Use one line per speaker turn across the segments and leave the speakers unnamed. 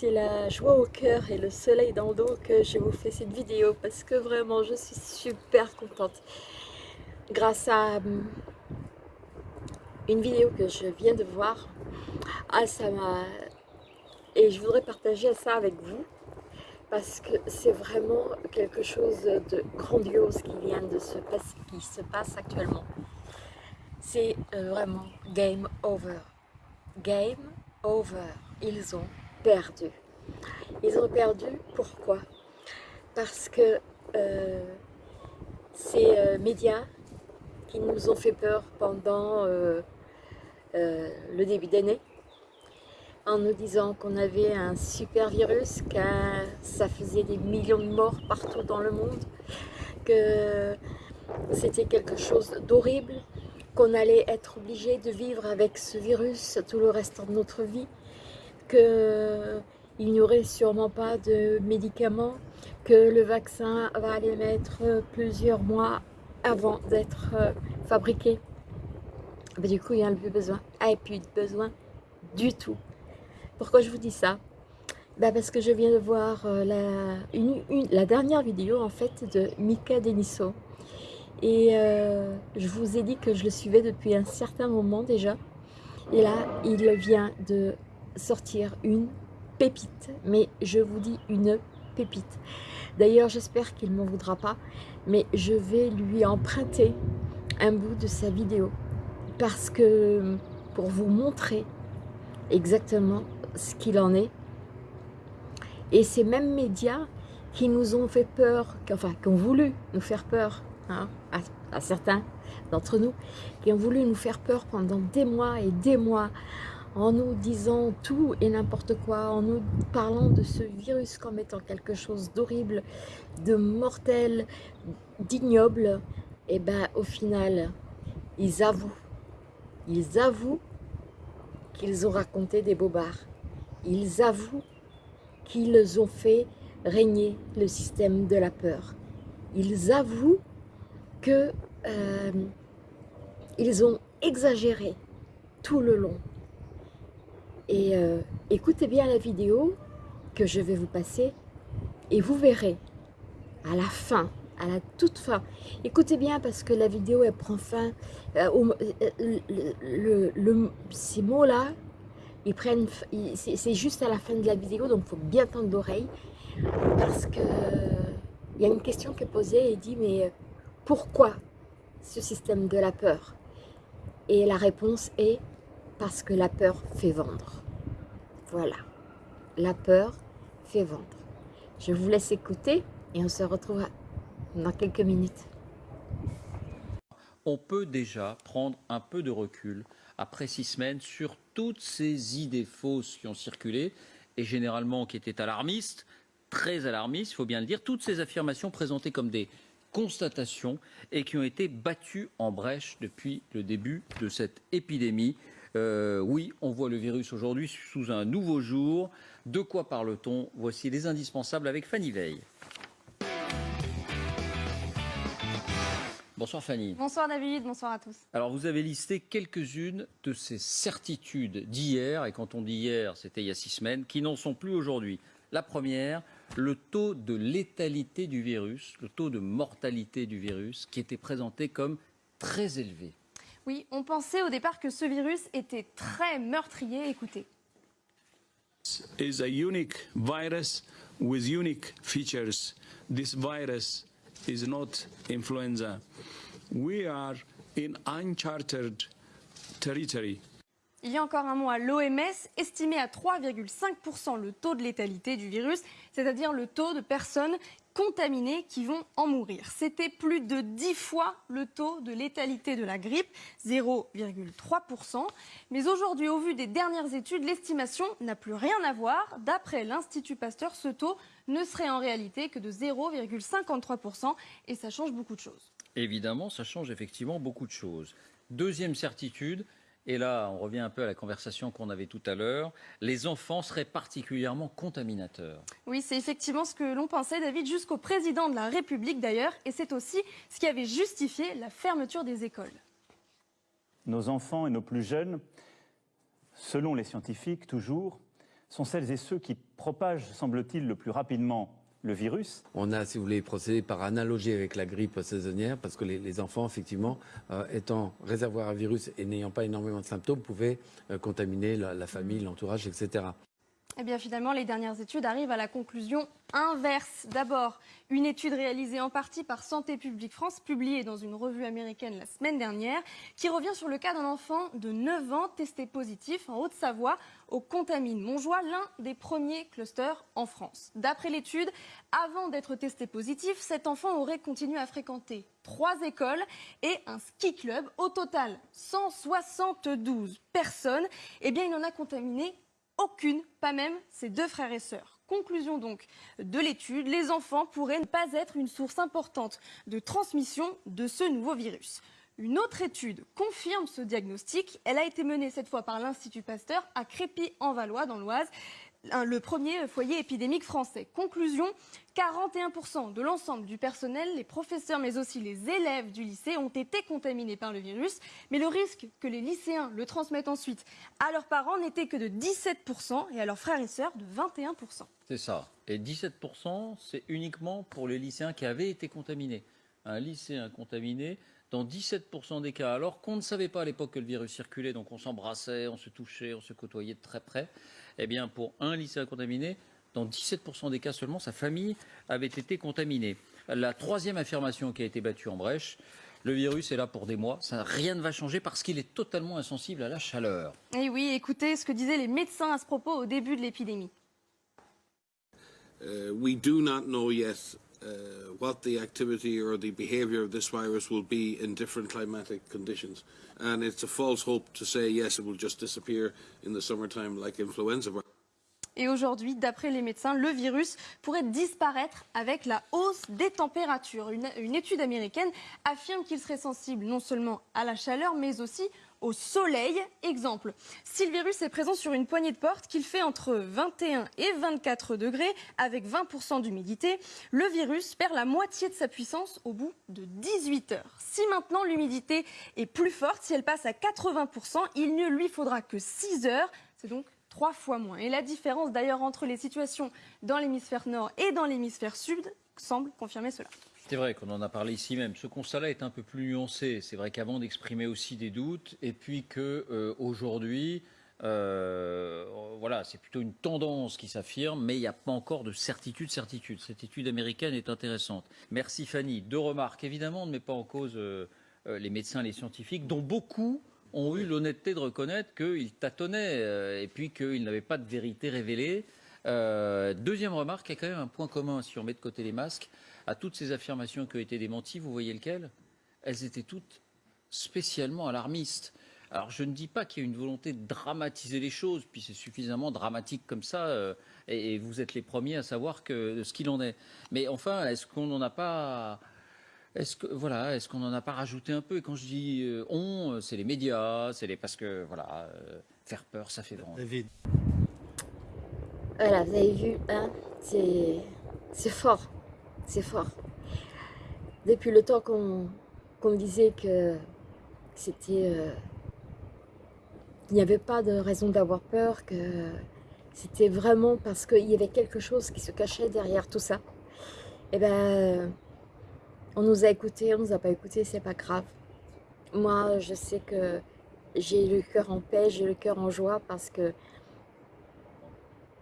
c'est la joie au cœur et le soleil dans le dos que je vous fais cette vidéo parce que vraiment je suis super contente. Grâce à hum, une vidéo que je viens de voir ah ça et je voudrais partager ça avec vous parce que c'est vraiment quelque chose de grandiose qui vient de se passer, qui se passe actuellement. C'est euh, vraiment game over. Game over. Ils ont perdu. Ils ont perdu, pourquoi? Parce que euh, ces euh, médias qui nous ont fait peur pendant euh, le début d'année, en nous disant qu'on avait un super virus, que ça faisait des millions de morts partout dans le monde, que c'était quelque chose d'horrible, qu'on allait être obligé de vivre avec ce virus tout le reste de notre vie, qu'il n'y aurait sûrement pas de médicaments, que le vaccin va aller mettre plusieurs mois avant d'être euh, fabriqué. du coup, il n'y a plus besoin. Ah, et plus besoin du tout. Pourquoi je vous dis ça? Bah Parce que je viens de voir euh, la, dernière vidéo en fait de Mika Deniso et euh, je vous ai dit que je le suivais depuis un certain moment déjà. Et là, il vient de sortir une pépite. Mais je vous dis une pépite. D'ailleurs, j'espère qu'il ne m'en voudra pas. Mais je vais lui emprunter un bout de sa vidéo. Parce que pour vous montrer exactement ce qu'il en est. Et ces mêmes médias qui nous ont fait peur, enfin qui ont voulu nous faire peur Hein, à, certains d'entre nous, qui ont voulu nous faire peur pendant des mois et des mois, en nous disant tout et n'importe quoi, en nous parlant de ce virus comme étant quelque chose d'horrible, de mortel, d'ignoble, et eh ben au final, ils avouent, ils avouent qu'ils ont raconté des bobards. Ils avouent qu'ils ont fait régner le système de la peur. Ils avouent que euh, ils ont exagéré tout le long. Et euh, écoutez bien la vidéo que je vais vous passer et vous verrez à la fin, à la toute fin. Écoutez bien parce que la vidéo elle prend fin, euh, le, ces mots-là, ils prennent, c'est juste à la fin de la vidéo donc il faut bien tendre l'oreille parce que il y a une question qui est posée et dit mais pourquoi ce système de la peur? Et la réponse est parce que la peur fait vendre. Voilà, la peur fait vendre. Je vous laisse écouter et on se retrouve dans quelques minutes.
On peut déjà prendre un peu de recul après six semaines sur toutes ces idées fausses qui ont circulé et généralement qui étaient alarmistes, très alarmistes, il faut bien le dire, toutes ces affirmations présentées comme des constatations et qui ont été battues en brèche depuis le début de cette épidémie. Euh, oui, on voit le virus aujourd'hui sous un nouveau jour. De quoi parle-t-on? Voici les indispensables avec Fanny Veil. Bonsoir Fanny.
Bonsoir David, bonsoir à tous.
Alors vous avez listé quelques-unes de ces certitudes d'hier, et quand on dit hier, c'était il y a six semaines, qui n'en sont plus aujourd'hui. La première, le taux de létalité du virus, le taux de mortalité du virus, qui était présenté comme très élevé.
Oui, on pensait au départ que ce virus était très meurtrier. Écoutez.
is a unique virus with unique features. This virus is not influenza. We are in uncharted territory.
Il y a encore un mot à l'OMS, estimé à 3,5% le taux de létalité du virus, c'est-à-dire le taux de personnes contaminées qui vont en mourir. C'était plus de 10 fois le taux de létalité de la grippe, 0,3%. Mais aujourd'hui, au vu des dernières études, l'estimation n'a plus rien à voir. D'après l'Institut Pasteur, ce taux ne serait en réalité que de 0,53% et ça change beaucoup de choses.
Évidemment, ça change effectivement beaucoup de choses. Deuxième certitude, et là on revient un peu à la conversation qu'on avait tout à l'heure, les enfants seraient particulièrement contaminateurs.
Oui, c'est effectivement ce que l'on pensait, David, jusqu'au président de la République d'ailleurs, et c'est aussi ce qui avait justifié la fermeture des écoles.
Nos enfants et nos plus jeunes selon les scientifiques toujours, sont celles et ceux qui propagent, semble-t-il, le plus rapidement
On a, si vous voulez, procédé par analogie avec la grippe saisonnière, parce que les, enfants, effectivement, euh, étant réservoirs à virus et n'ayant pas énormément de symptômes, pouvaient euh, contaminer la famille, l'entourage, etc.
Eh bien finalement, les dernières études arrivent à la conclusion inverse. D'abord, une étude réalisée en partie par Santé publique France, publiée dans une revue américaine la semaine dernière, qui revient sur le cas d'un enfant de 9 ans testé positif en Haute-Savoie au contamine Montjoie, l'un des premiers clusters en France. D'après l'étude, avant d'être testé positif, cet enfant aurait continué à fréquenter trois écoles et un ski club. Au total, 172 personnes. Eh bien, il en a contaminé aucune, pas même ses deux frères et sœurs. Conclusion donc de l'étude, les enfants pourraient ne pas être une source importante de transmission de ce nouveau virus. Une autre étude confirme ce diagnostic. Elle a été menée cette fois par l'Institut Pasteur à Crépy-en-Valois dans l'Oise le premier foyer épidémique français. Conclusion, 41% de l'ensemble du personnel, les professeurs mais aussi les élèves du lycée ont été contaminés par le virus. Mais le risque que les lycéens le transmettent ensuite à leurs parents n'était que de 17% et à leurs frères et sœurs de 21%.
C'est ça. Et 17%, c'est uniquement pour les lycéens qui avaient été contaminés. Un lycéen contaminé, dans 17% des cas, alors qu'on ne savait pas à l'époque que le virus circulait, donc on s'embrassait, on se touchait, on se côtoyait de très près, eh bien pour un lycéen contaminé, dans 17% des cas seulement, sa famille avait été contaminée. La troisième affirmation qui a été battue en brèche, le virus est là pour des mois, ça, rien ne va changer parce qu'il est totalement insensible à la chaleur.
Et oui, écoutez ce que disaient les médecins à ce propos au début de l'épidémie.
Uh, we do not know yet uh, what the activity or the behaviour of this virus will be in different climatic conditions. And it's a false hope to say, yes, it will just disappear in the summertime like influenza.
Et aujourd'hui, d'après les médecins, le virus pourrait disparaître avec la hausse des températures. Une, étude américaine affirme qu'il serait sensible non seulement à la chaleur, mais aussi au soleil. Exemple, si le virus est présent sur une poignée de porte qu'il fait entre 21 et 24 degrés avec 20% d'humidité, le virus perd la moitié de sa puissance au bout de 18 heures. Si maintenant l'humidité est plus forte, si elle passe à 80%, il ne lui faudra que 6 heures. C'est donc trois fois moins. Et la différence d'ailleurs entre les situations dans l'hémisphère nord et dans l'hémisphère sud semble confirmer cela.
C'est vrai qu'on en a parlé ici même. Ce constat-là est un peu plus nuancé. C'est vrai qu'avant d'exprimer aussi des doutes, et puis que euh, aujourd'hui, euh, voilà, c'est plutôt une tendance qui s'affirme, mais il n'y a pas encore de certitude, certitude. Cette étude américaine est intéressante. Merci Fanny. Deux remarques. Évidemment, on ne met pas en cause euh, les médecins, les scientifiques, dont beaucoup ont eu l'honnêteté de reconnaître qu'ils tâtonnaient euh, et puis qu'ils n'avaient pas de vérité révélée. Euh, deuxième remarque, il y a quand même un point commun si on met de côté les masques à toutes ces affirmations qui ont été démenties. Vous voyez lequel Elles étaient toutes spécialement alarmistes. Alors je ne dis pas qu'il y a une volonté de dramatiser les choses, puis c'est suffisamment dramatique comme ça, euh, et, vous êtes les premiers à savoir ce qu'il en est. Mais enfin, est-ce qu'on n'en a pas est-ce que voilà, est-ce qu'on n'en a pas rajouté un peu? Et quand je dis euh, on, c'est les médias, c'est les parce que voilà, euh, faire peur, ça fait vendre.
Voilà, vous avez vu, hein, c'est fort, c'est fort. Depuis le temps qu'on qu disait que c'était, euh, il n'y avait pas de raison d'avoir peur, que c'était vraiment parce qu'il y avait quelque chose qui se cachait derrière tout ça. Et eh ben on nous a écoutés, on nous a pas écoutés, c'est pas grave. Moi, je sais que j'ai le cœur en paix, j'ai le cœur en joie parce que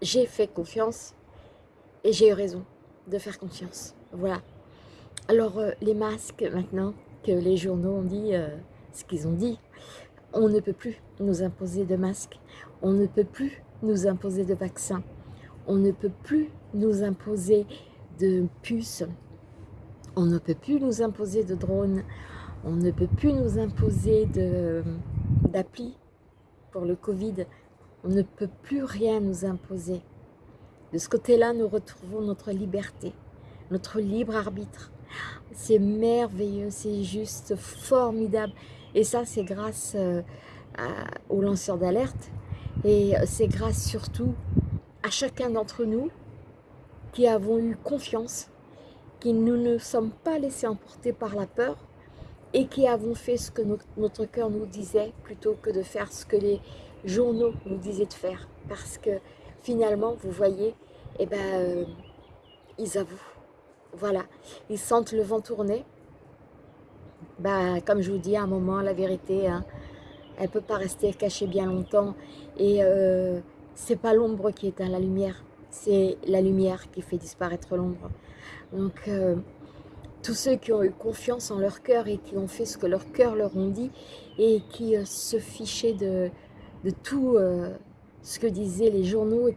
j'ai fait confiance et j'ai eu raison de faire confiance. Voilà. Alors, euh, les masques, maintenant que les journaux ont dit euh, ce qu'ils ont dit, on ne peut plus nous imposer de masques, on ne peut plus nous imposer de vaccins, on ne peut plus nous imposer de puces, on ne peut plus nous imposer de drones, on ne peut plus nous imposer d'appli pour le Covid, on ne peut plus rien nous imposer. De ce côté-là, nous retrouvons notre liberté, notre libre arbitre. C'est merveilleux, c'est juste formidable. Et ça, c'est grâce euh, aux lanceurs d'alerte. Et c'est grâce surtout à chacun d'entre nous qui avons eu confiance qui nous ne sommes pas laissés emporter par la peur et qui avons fait ce que notre, cœur nous disait plutôt que de faire ce que les journaux nous disaient de faire. Parce que finalement, vous voyez, eh ben, euh, ils avouent. Voilà, ils sentent le vent tourner. Bah, comme je vous dis, à un moment, la vérité, hein, elle ne peut pas rester cachée bien longtemps. Et euh, c'est pas l'ombre qui éteint la lumière, c'est la lumière qui fait disparaître l'ombre. Donc, euh, tous ceux qui ont eu confiance en leur cœur et qui ont fait ce que leur cœur leur ont dit et qui euh, se fichaient de, tout euh, ce que disaient les journaux et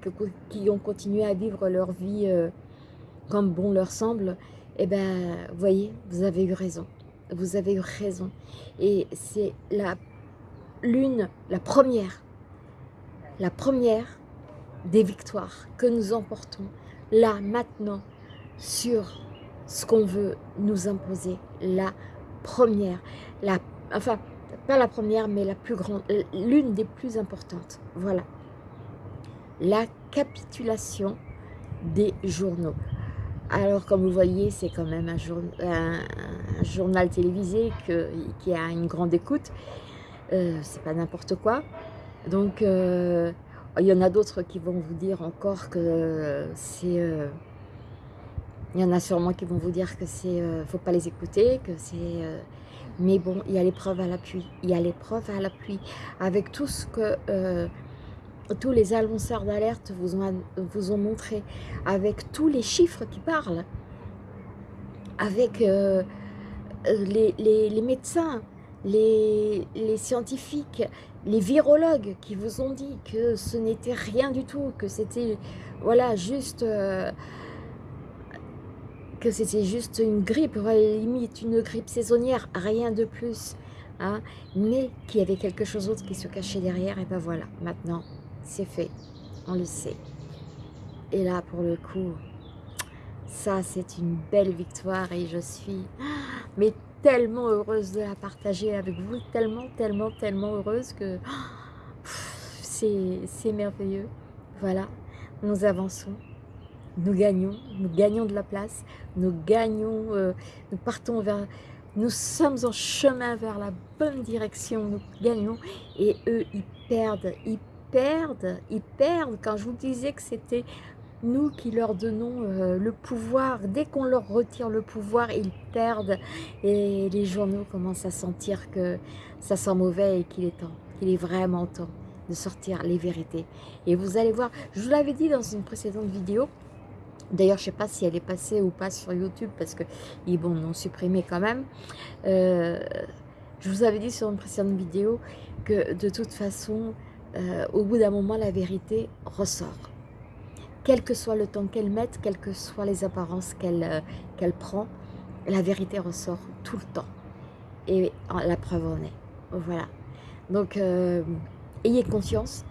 qui ont continué à vivre leur vie comme bon leur semble, eh ben, voyez, vous avez eu raison. Vous avez eu raison. Et c'est la l'une, la première, la première des victoires que nous emportons là, maintenant, sur ce qu'on veut nous imposer. La première, la, enfin, pas la première, mais la plus grande, l'une des plus importantes. Voilà. La capitulation des journaux. Alors, comme vous voyez, c'est quand même un, journal télévisé que, qui a une grande écoute. Euh, c'est pas n'importe quoi. Donc, euh, il y en a d'autres qui vont vous dire encore que c'est... Euh, il y en a sûrement qui vont vous dire que c'est, euh, faut pas les écouter, que c'est, euh, mais bon, il y a l'épreuve à l'appui. Il y a l'épreuve à l'appui avec tout ce que euh, tous les annonceurs d'alerte vous ont, vous ont montré, avec tous les chiffres qui parlent, avec les, les, les, médecins, les, les, scientifiques, les virologues qui vous ont dit que ce n'était rien du tout, que c'était voilà juste que c'était juste une grippe, limite une grippe saisonnière, rien de plus. Hein, mais qu'il y avait quelque chose d'autre qui se cachait derrière, et ben voilà, maintenant, c'est fait, on le sait. Et là, pour le coup, ça, c'est une belle victoire, et je suis mais tellement heureuse de la partager avec vous, tellement, tellement, tellement heureuse que c'est merveilleux. Voilà, nous avançons nous gagnons, nous gagnons de la place, nous gagnons, euh, nous partons vers, nous sommes en chemin vers la bonne direction, nous gagnons, et eux, ils perdent, ils perdent, ils perdent. Quand je vous disais que c'était nous qui leur donnons euh, le pouvoir, dès qu'on leur retire le pouvoir, ils perdent, et les journaux commencent à sentir que ça sent mauvais et qu'il est temps, qu'il est vraiment temps de sortir les vérités. Et vous allez voir, je vous l'avais dit dans une précédente vidéo, D'ailleurs, je ne sais pas si elle est passée ou pas sur YouTube parce qu'ils bon, l'ont supprimé quand même. Euh, je vous avais dit sur une précédente vidéo que de toute façon, euh, au bout d'un moment, la vérité ressort. Quel que soit le temps qu'elle mette, quelles que soient les apparences qu'elle euh, prend, la vérité ressort tout le temps. Et la preuve en est. Voilà. Donc, ayez conscience.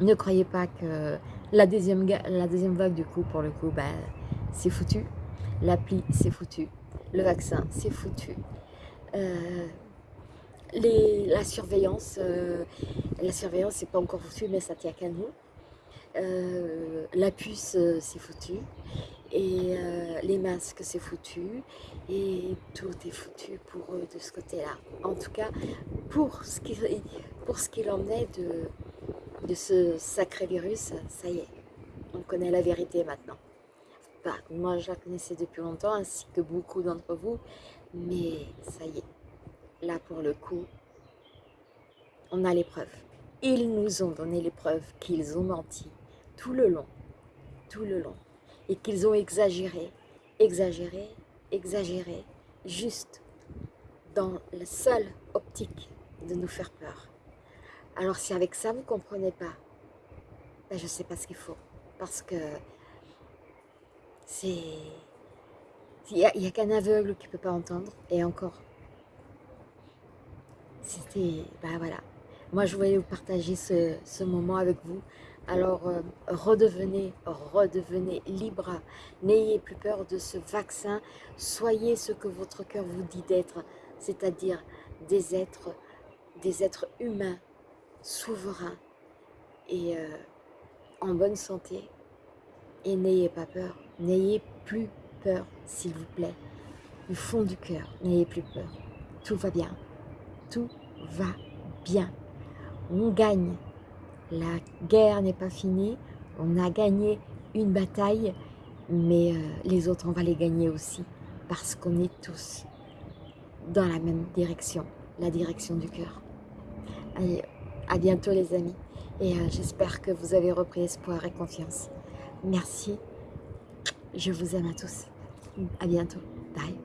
Ne croyez pas que la deuxième, vague, du coup, pour le coup, bah, c'est foutu. L'appli, c'est foutu. Le vaccin, c'est foutu. Euh, la surveillance, euh, la surveillance, c'est pas encore foutu, mais ça tient qu'à nous. Euh, la puce, c'est foutu. Et les masques, c'est foutu. Et tout est foutu pour eux de ce côté-là. En tout cas, pour ce qu'il qu en est de de ce sacré virus, ça y est, on connaît la vérité maintenant. Bah, moi, je la connaissais depuis longtemps, ainsi que beaucoup d'entre vous, mais ça y est, là pour le coup, on a les preuves. Ils nous ont donné les preuves qu'ils ont menti tout le long, tout le long, et qu'ils ont exagéré, exagéré, exagéré, juste dans la seule optique de nous faire peur. Alors si avec ça vous ne comprenez pas, ben, je ne sais pas ce qu'il faut. Parce que c'est... Il n'y a, qu'un aveugle qui ne peut pas entendre. Et encore. C'était... Ben voilà. Moi je voulais vous partager ce, moment avec vous. Alors euh, redevenez, redevenez libre. N'ayez plus peur de ce vaccin. Soyez ce que votre cœur vous dit d'être. C'est-à-dire des êtres, des êtres humains souverain et euh, en bonne santé. Et n'ayez pas peur, n'ayez plus peur, s'il vous plaît. Du fond du cœur, n'ayez plus peur. Tout va bien, tout va bien. on gagne. La guerre n'est pas finie, on a gagné une bataille, mais euh, les autres, on va les gagner aussi, parce qu'on est tous dans la même direction, la direction du cœur. À bientôt les amis, et euh, j'espère que vous avez repris espoir et confiance. Merci, je vous aime à tous. À bientôt, bye.